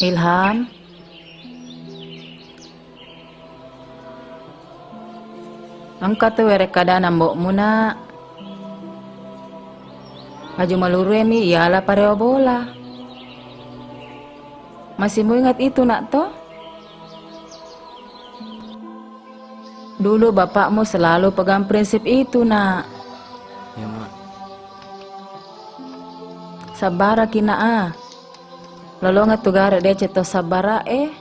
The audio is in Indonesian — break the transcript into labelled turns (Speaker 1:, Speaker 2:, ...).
Speaker 1: Ilham? Angkat tuh were kadana mbok muna. Maju maluru mi ialah pareo bola. Masih mau ingat itu nak toh? Dulu bapakmu selalu pegang prinsip itu nak.
Speaker 2: Ya mak.
Speaker 1: Sabara kina ah. Lalu ngat tugara dia ceto sabara eh.